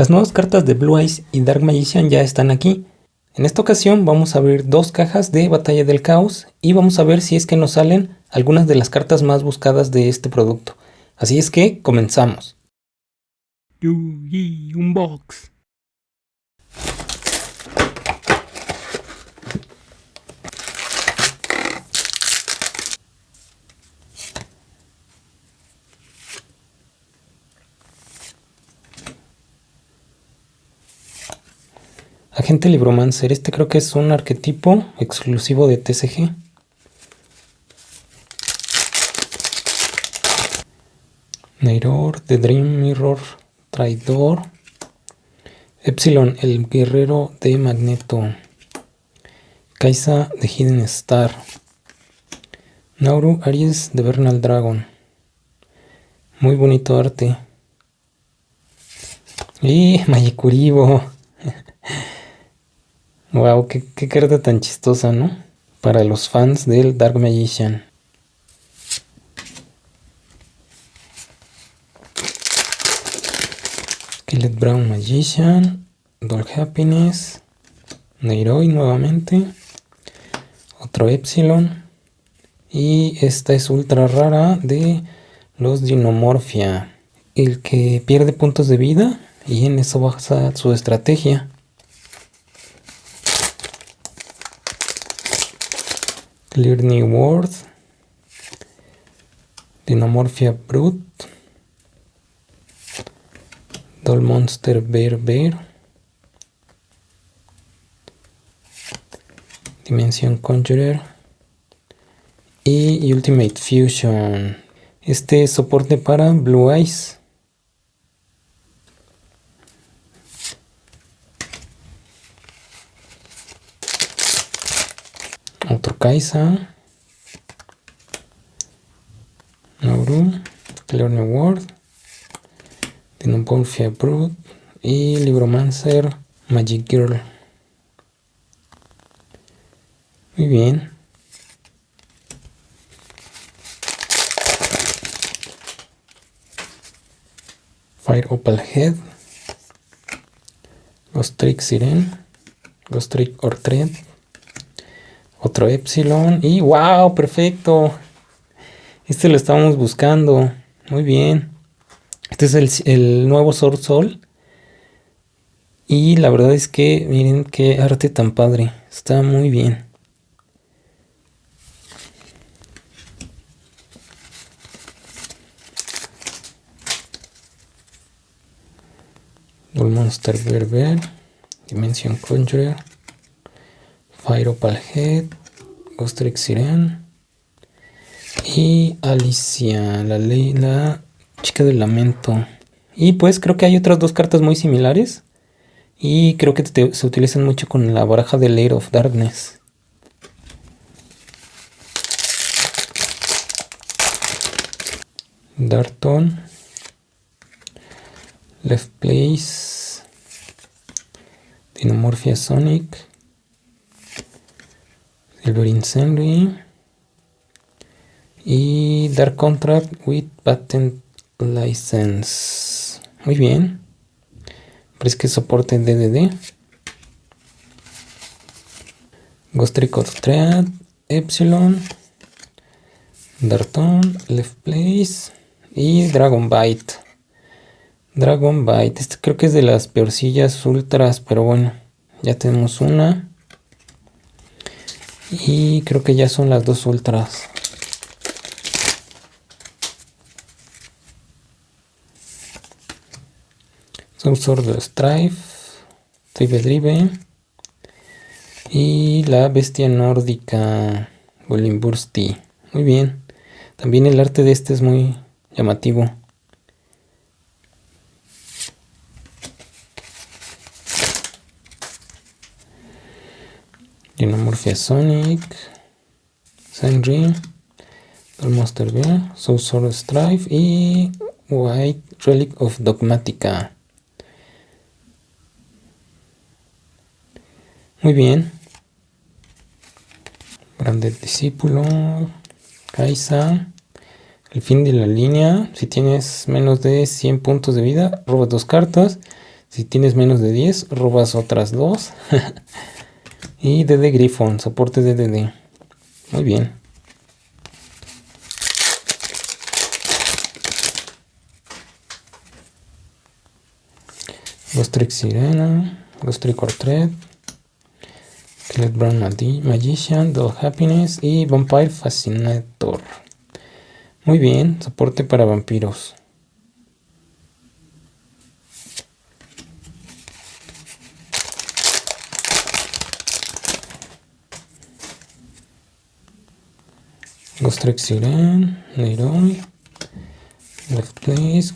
Las nuevas cartas de Blue Eyes y Dark Magician ya están aquí. En esta ocasión vamos a abrir dos cajas de Batalla del Caos y vamos a ver si es que nos salen algunas de las cartas más buscadas de este producto. Así es que comenzamos. Agente Libromancer, este creo que es un arquetipo exclusivo de TCG. Neiror, The Dream Mirror, Traidor. Epsilon, el guerrero de Magneto. Kaisa, de Hidden Star. Nauru, Aries, de Bernal Dragon. Muy bonito arte. Y Magikuribo. Wow, qué, carta tan chistosa, ¿no? Para los fans del Dark Magician. Skillet Brown Magician, Doll Happiness, Neiroi nuevamente, otro Epsilon y esta es ultra rara de los Dinomorphia, el que pierde puntos de vida y en eso basa su estrategia. Clear New World, Dinomorphia Brute, Doll Monster Bear Bear, Dimension Conjurer y Ultimate Fusion. Este es soporte para Blue Eyes. Otro Kaisa. Nauru. Clear New World. Dinopolfia Brood. Y Libromancer Magic Girl. Muy bien. Fire Opal Head. Ghost Trick Siren. Ghost Trick Ortred. Otro Epsilon. Y wow, perfecto. Este lo estábamos buscando. Muy bien. Este es el, el nuevo Sword Soul. Y la verdad es que miren qué arte tan padre. Está muy bien. Monster Berber, Dimension Conjurer, Fire Opal Head, Ghostrix Siren y Alicia, la chica del lamento. Y pues creo que hay otras dos cartas muy similares y creo que se utilizan mucho con la baraja de Lair of Darkness. Darton, Left Place, Dinomorphia Sonic, Silver Incendiary y Dark Contract with Patent License. Muy bien. Parece que soporte DDD. Ghost Thread, Epsilon, Darton, Left Place y Dragon Bite. Dragon Bite. Este creo que es de las peorcillas ultras, pero bueno, ya tenemos una. Y creo que ya son las dos ultras. Son de Strife, Tribe Drive y la bestia nórdica Golimbursti. Muy bien. También el arte de este es muy llamativo. Dinomorphia Sonic, Sandry, Monster Bear, Soul Strife y White Relic of Dogmatica. Muy bien. Grande discípulo. Kaisa. El fin de la línea. Si tienes menos de 100 puntos de vida, robas dos cartas. Si tienes menos de 10, robas otras dos. y DD Griffon, soporte DDD. Muy bien. Ghostrick Sirena, Ghostrick Ortred, Skelet Brown Magician, Doll Happiness y Vampire Fascinator. Muy bien, soporte para vampiros. Siren, Nairobi, Left Place,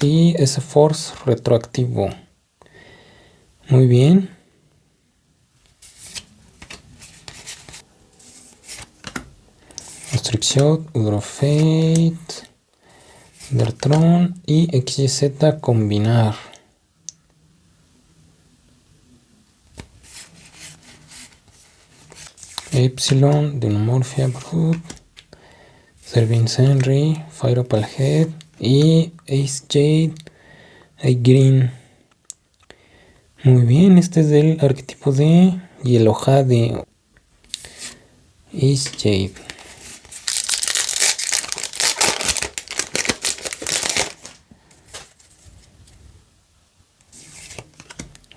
y S-Force retroactivo. Muy bien. Shot, Udrofate, Dertron y XZ combinar. Epsilon, Dinomorphia Brute, Servin Henry, Fire Opal Head y Ace Jade, Green. Muy bien, este es del arquetipo de Yellow de Ace Jade.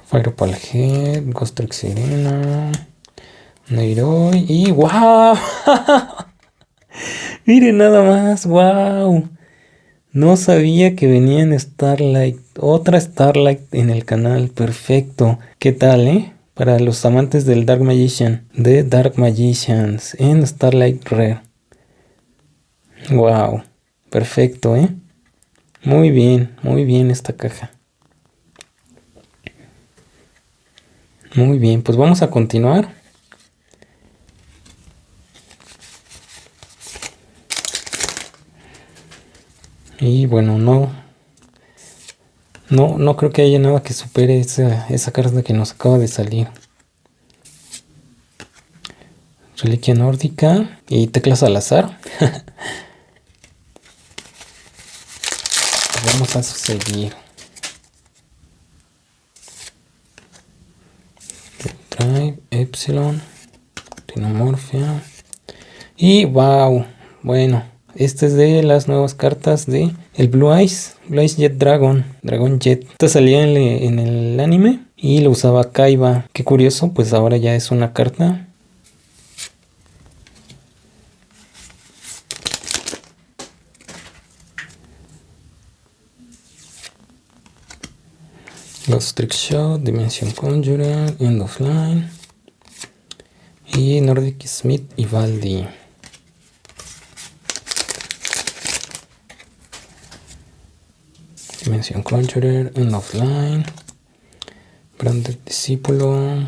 Fire Head, Ghost Serena. Y wow. Miren nada más, wow. No sabía que venía en Starlight. Otra Starlight en el canal. Perfecto. ¿Qué tal, eh? Para los amantes del Dark Magician. De Dark Magicians. En Starlight Rare. Wow. Perfecto, eh. Muy bien, muy bien esta caja. Muy bien, pues vamos a continuar. Y bueno, no, no, no creo que haya nada que supere esa, esa carta que nos acaba de salir. Reliquia nórdica y teclas al azar. Vamos a seguir. Drive, Epsilon, Rinomorphia. Y wow, bueno, este es de las nuevas cartas de el Blue Eyes, Blue Eyes Jet Dragon, Dragon Jet. Esta salía en, el anime y lo usaba Kaiba. Qué curioso, pues ahora ya es una carta. Los Trick Shot, Dimension Conjurer, End of Line y Nordic Smith y Valdi. Dimension Conjurer, End Offline, Branded Discípulo,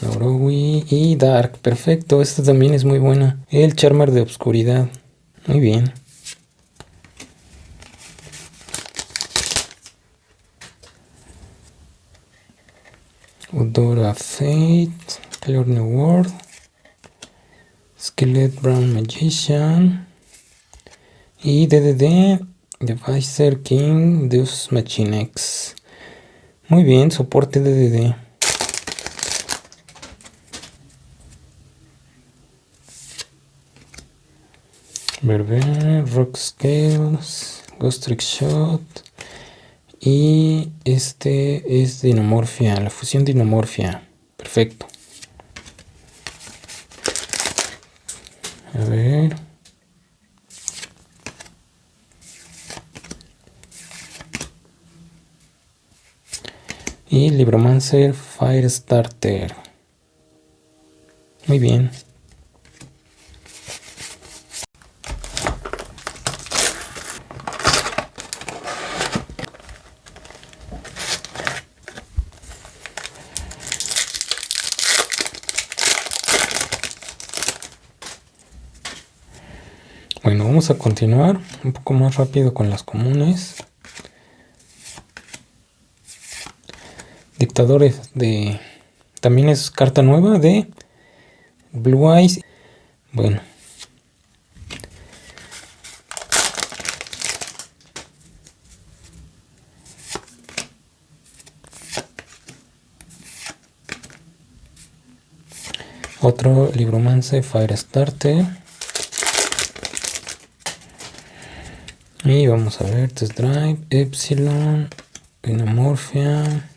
Naurowi y Dark. Perfecto, esta también es muy buena. El Charmer de Obscuridad. Muy bien. Udora Fate, Color New World, Skeleton Brown Magician y DDD Devicer King Deus Machinex. Muy bien, soporte DDD. Berber, Rock Scales, Ghost Trick Shot. Y este es Dinomorfia, la fusión Dinomorfia. Perfecto. A ver. Y Libromancer Firestarter. Muy bien. Bueno, vamos a continuar un poco más rápido con las comunes. dictadores de... También es carta nueva de Blue Eyes. Bueno. Otro libromance Firestarter. Y vamos a ver Test Drive, Epsilon, Inamorphia.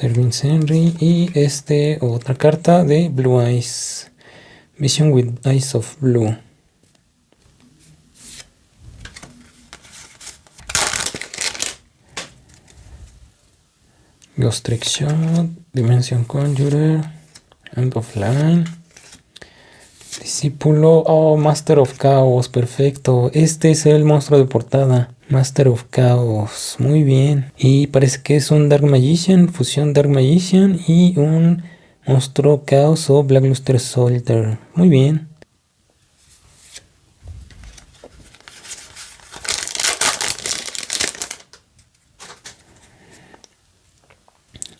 Serving Henry y este otra carta de Blue Eyes, Vision with Eyes of Blue. Ghost Trick Shot, Dimension Conjurer, End of Line, Discípulo, oh, Master of Chaos, perfecto. Este es el monstruo de portada, Master of Chaos, muy bien. Y parece que es un Dark Magician, fusión Dark Magician y un monstruo Chaos o Blackluster Soldier, muy bien.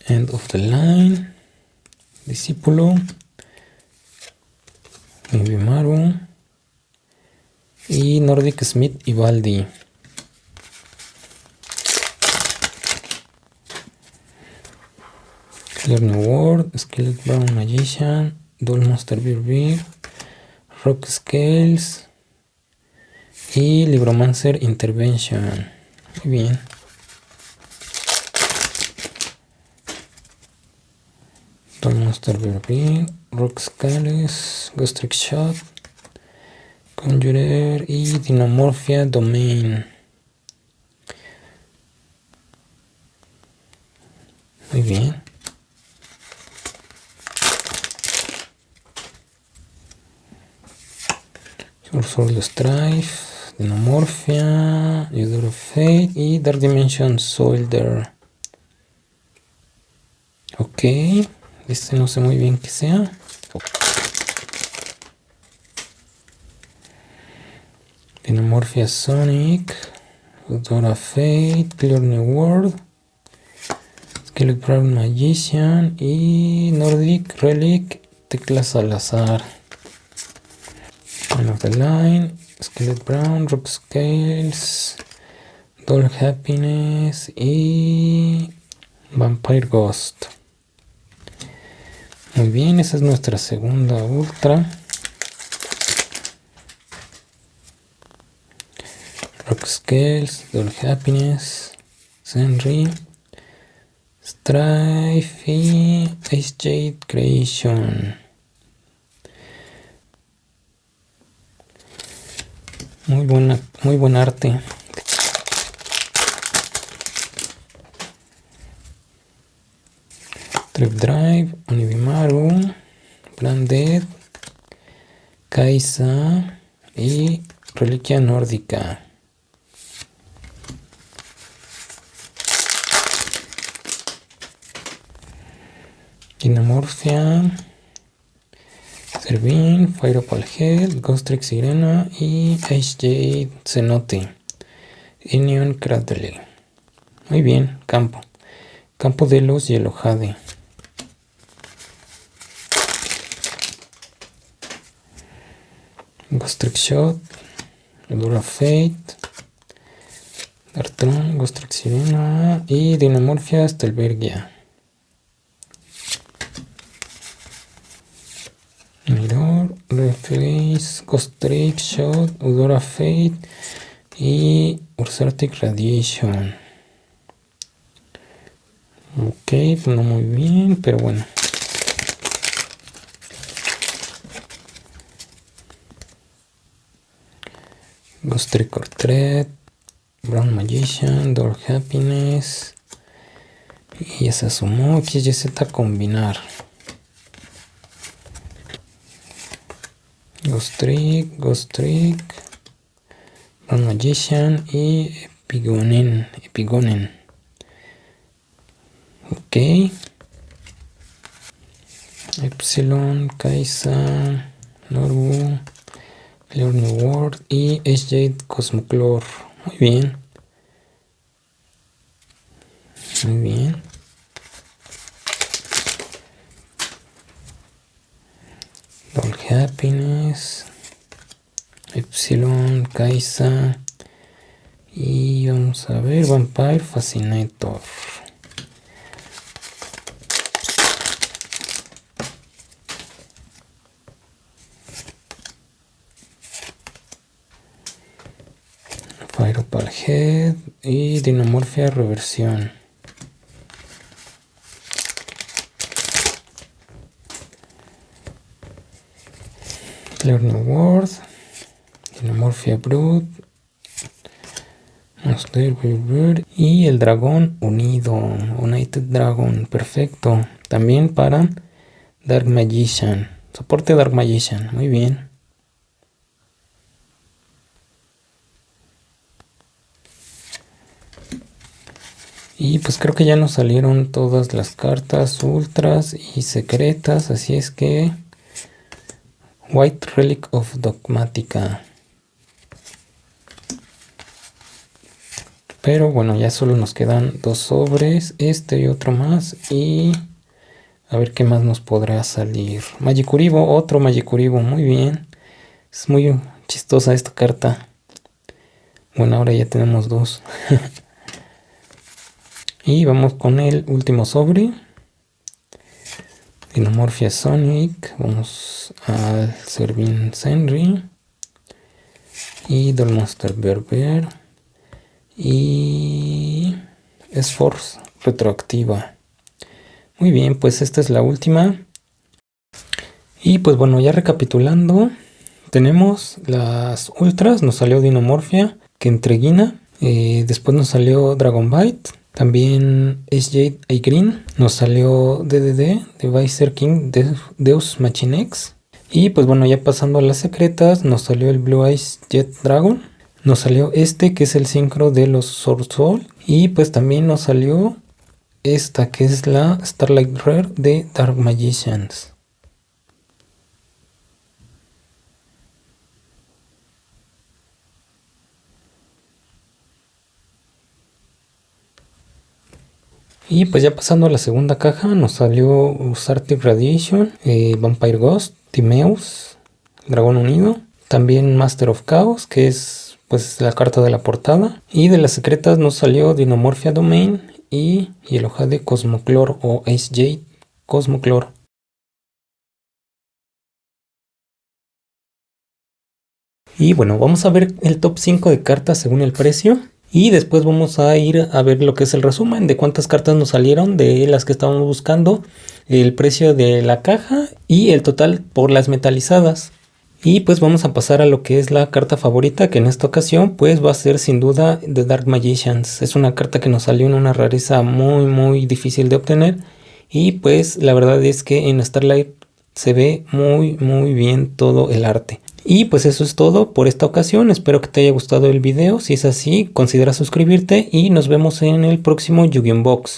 End of the line. Discípulo. Mibimaru. Y Nordic Smith y Baldi. Clear New World, Skeleton Brown Magician, Dual Monster Beer Rock Scales y Libromancer Intervention. Muy bien. Monster Verbi, Rock Scales, Ghost Shot, Conjurer y Dinomorphia Domain. Muy bien. Soul Strife, Dinomorphia, User of Fate y Dark Dimension Soldier. Ok. Este no sé muy bien qué sea. Dinomorphia Sonic, Dora Fate, Clear New World, Skeleton Magician y Nordic Relic, teclas al azar. The Line, Skeleton Brown, Rock Scales, Doll Happiness y Vampire Ghost. Muy bien, esa es nuestra segunda ultra. Rock Scales, Doll Happiness, Senri, Strife y Ice Jade Creation. Muy buena, buen arte. Trip Drive, Univimaru, Branded, Kaisa y Reliquia Nórdica. Dinamorphia, Servin, Fire Opal Head, Ghost Trick Sirena y HJ Cenote. Union Cradle. Muy bien, campo. Campo de los Yellow Jade. Ghost Trick Shot, Dura Fate, Dartron, Ghost Trick Sirena y Dinamorphia Stelbergia. Mirror, Ghost Trick Shot, Udora Fate y Ursatic Radiation. Ok, pues no muy bien, pero bueno. Ghost Trick or Tread, Brown Magician, Door Happiness. Y ya se sumó XYZ combinar. Ghost Trick, Ghost Trick, Brown Magician y Epigonen. Epigonen. Ok. Epsilon, Kaisa, Norbu. Clear New World y SJ Cosmoclor. Muy bien. Muy bien. Happiness, Epsilon, Kaisa y vamos a ver Vampire Fascinator. Fireball Head y Dinomorfia Reversión. Learning World, Dinomorphia Brood, y el dragón unido, United Dragon, perfecto. También para Dark Magician, soporte Dark Magician, muy bien. Y pues creo que ya nos salieron todas las cartas ultras y secretas, así es que White Relic of Dogmatica. Pero bueno, ya solo nos quedan dos sobres, este y otro más y a ver qué más nos podrá salir. Magicuribo, otro Magicuribo, muy bien. Es muy chistosa esta carta. Bueno, ahora ya tenemos dos. Y vamos con el último sobre. Dinomorphia Sonic. Vamos al Servin Senri. Y Dolmonster Berber. Y Force retroactiva. Muy bien, pues esta es la última. Y pues bueno, ya recapitulando. Tenemos las ultras. Nos salió Dinomorphia. Que entreguina. Eh, después nos salió Dragon Bite también SJ A Green nos salió DDD, Devicer King Deus Machinex. Y pues bueno, ya pasando a las secretas, nos salió el Blue Eyes Jet Dragon. Nos salió este que es el sincro de los Sword Soul. Y pues también nos salió esta que es la Starlight Rare de Dark Magicians. Y pues ya pasando a la segunda caja nos salió Usartic Radiation, eh, Vampire Ghost, Timeus, Dragón Unido, también Master of Chaos que es pues la carta de la portada y de las secretas nos salió Dinomorphia Domain y, y el hoja de Cosmoclor o Ace Jade Cosmoclor. Y bueno, vamos a ver el top 5 de cartas según el precio. Y después vamos a ir a ver lo que es el resumen de cuántas cartas nos salieron de las que estábamos buscando, el precio de la caja y el total por las metalizadas. Y pues vamos a pasar a lo que es la carta favorita, que en esta ocasión pues va a ser sin duda The Dark Magicians. Es una carta que nos salió en una rareza muy muy difícil de obtener. Y pues la verdad es que en Starlight se ve muy muy bien todo el arte. Y pues eso es todo por esta ocasión, espero que te haya gustado el video, si es así considera suscribirte y nos vemos en el próximo yu Box.